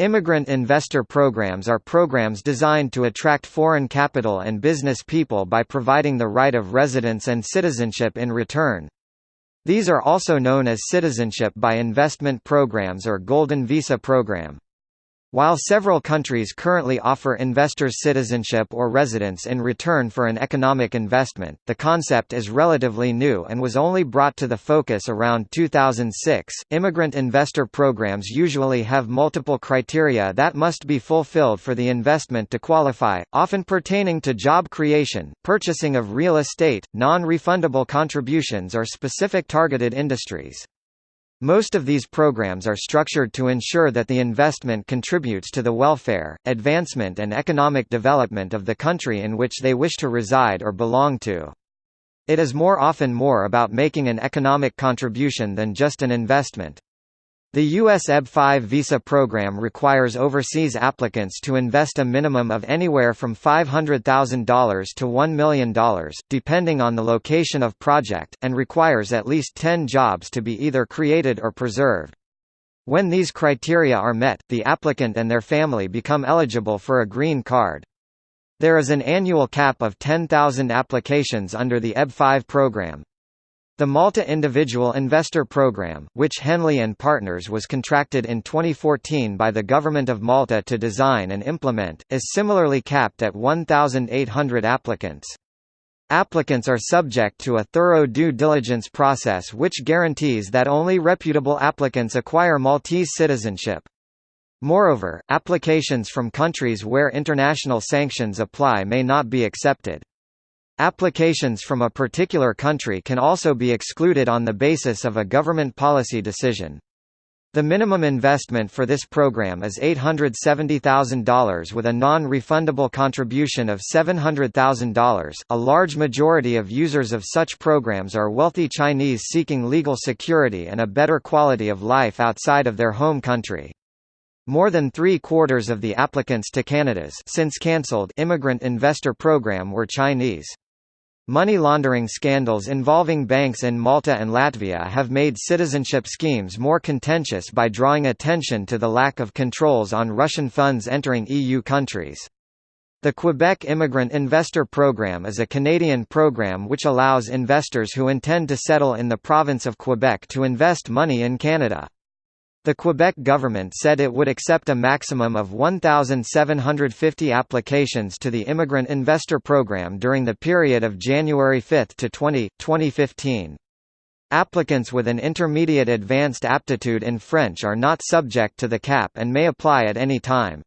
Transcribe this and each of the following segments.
Immigrant investor programs are programs designed to attract foreign capital and business people by providing the right of residence and citizenship in return. These are also known as citizenship by investment programs or Golden Visa program. While several countries currently offer investors citizenship or residence in return for an economic investment, the concept is relatively new and was only brought to the focus around 2006. Immigrant investor programs usually have multiple criteria that must be fulfilled for the investment to qualify, often pertaining to job creation, purchasing of real estate, non refundable contributions, or specific targeted industries. Most of these programs are structured to ensure that the investment contributes to the welfare, advancement and economic development of the country in which they wish to reside or belong to. It is more often more about making an economic contribution than just an investment. The U.S. EB-5 visa program requires overseas applicants to invest a minimum of anywhere from $500,000 to $1 million, depending on the location of project, and requires at least 10 jobs to be either created or preserved. When these criteria are met, the applicant and their family become eligible for a green card. There is an annual cap of 10,000 applications under the EB-5 program. The Malta Individual Investor Programme, which Henley and Partners was contracted in 2014 by the Government of Malta to design and implement, is similarly capped at 1,800 applicants. Applicants are subject to a thorough due diligence process which guarantees that only reputable applicants acquire Maltese citizenship. Moreover, applications from countries where international sanctions apply may not be accepted. Applications from a particular country can also be excluded on the basis of a government policy decision. The minimum investment for this program is $870,000 with a non-refundable contribution of $700,000. A large majority of users of such programs are wealthy Chinese seeking legal security and a better quality of life outside of their home country. More than three-quarters of the applicants to Canada's since cancelled immigrant investor program were Chinese. Money laundering scandals involving banks in Malta and Latvia have made citizenship schemes more contentious by drawing attention to the lack of controls on Russian funds entering EU countries. The Quebec Immigrant Investor Program is a Canadian program which allows investors who intend to settle in the province of Quebec to invest money in Canada. The Quebec government said it would accept a maximum of 1,750 applications to the Immigrant Investor Program during the period of January 5 to 20, 2015. Applicants with an intermediate advanced aptitude in French are not subject to the cap and may apply at any time.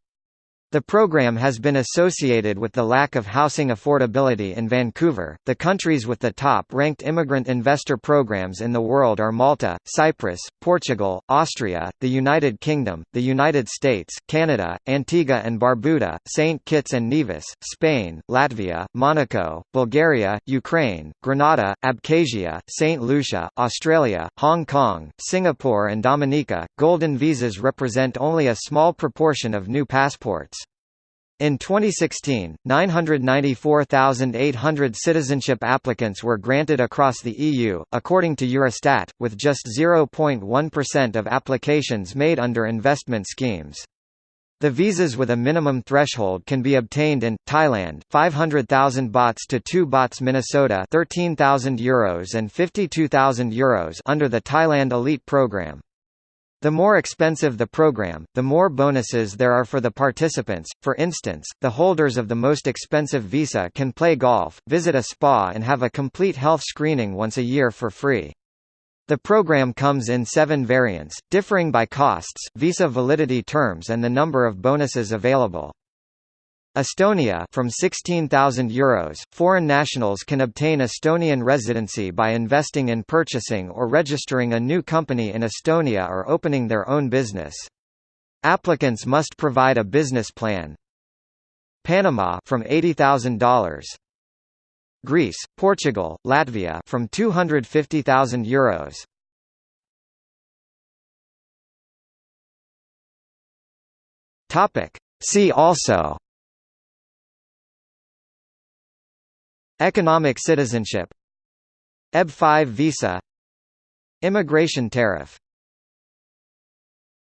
The program has been associated with the lack of housing affordability in Vancouver. The countries with the top ranked immigrant investor programs in the world are Malta, Cyprus, Portugal, Austria, the United Kingdom, the United States, Canada, Antigua and Barbuda, St. Kitts and Nevis, Spain, Latvia, Monaco, Bulgaria, Ukraine, Grenada, Abkhazia, St. Lucia, Australia, Hong Kong, Singapore, and Dominica. Golden visas represent only a small proportion of new passports. In 2016, 994,800 citizenship applicants were granted across the EU, according to Eurostat, with just 0.1% of applications made under investment schemes. The visas with a minimum threshold can be obtained in Thailand, 500,000 bahts to 2 bahts Minnesota, 13,000 euros and 52,000 euros under the Thailand Elite program. The more expensive the program, the more bonuses there are for the participants. For instance, the holders of the most expensive visa can play golf, visit a spa and have a complete health screening once a year for free. The program comes in seven variants, differing by costs, visa validity terms and the number of bonuses available. Estonia from 16,000 euros, foreign nationals can obtain Estonian residency by investing in purchasing or registering a new company in Estonia or opening their own business. Applicants must provide a business plan. Panama from $80,000. Greece, Portugal, Latvia from 250,000 euros. Topic See also Economic citizenship. EB-5 visa. Immigration tariff